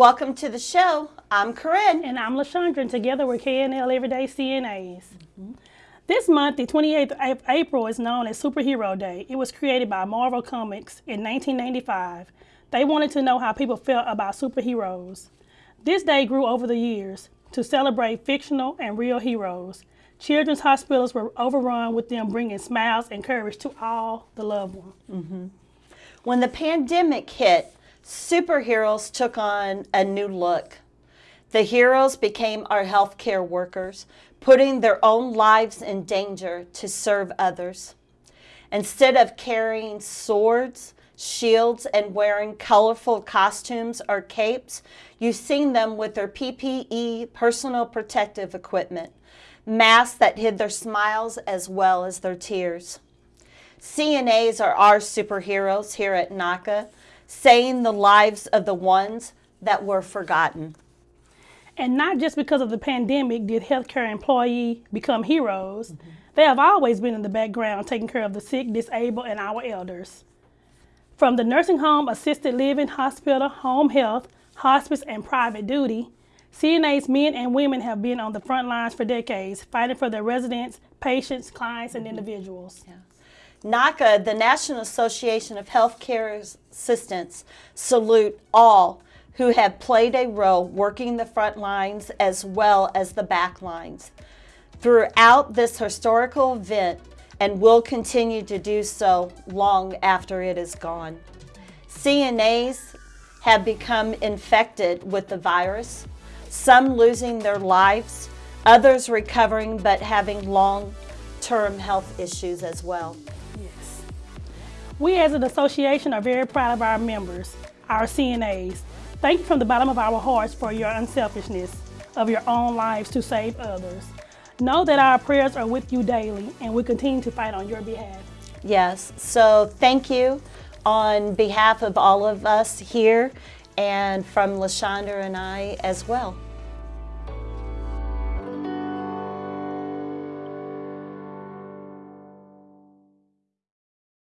Welcome to the show. I'm Corinne. And I'm LaShondra, and together we're KNL Everyday CNAs. Mm-hmm. This month, the 28th of April, is known as Superhero Day. It was created by Marvel Comics in 1995. They wanted to know how people felt about superheroes. This day grew over the years to celebrate fictional and real heroes. Children's hospitals were overrun with them bringing smiles and courage to all the loved ones. Mm-hmm. When the pandemic hit, superheroes took on a new look. The heroes became our healthcare workers, putting their own lives in danger to serve others. Instead of carrying swords, shields, and wearing colorful costumes or capes, you've seen them with their PPE, personal protective equipment, masks that hid their smiles as well as their tears. CNAs are our superheroes here at NAHCA, saving the lives of the ones that were forgotten. And not just because of the pandemic did healthcare employee become heroes. Mm-hmm. They have always been in the background taking care of the sick, disabled, and our elders. From the nursing home, assisted living, hospital, home health, hospice, and private duty, CNA's men and women have been on the front lines for decades, fighting for their residents, patients, clients, and mm-hmm. individuals. NAHCA, the National Association of Healthcare Assistants, salute all who have played a role working the front lines as well as the back lines throughout this historical event and will continue to do so long after it is gone. CNAs have become infected with the virus, some losing their lives, others recovering but having long-term health issues as well. We as an association are very proud of our members, our CNAs. Thank you from the bottom of our hearts for your unselfishness of your own lives to save others. Know that our prayers are with you daily and we continue to fight on your behalf. Yes, so thank you on behalf of all of us here and from LaShondra and I as well.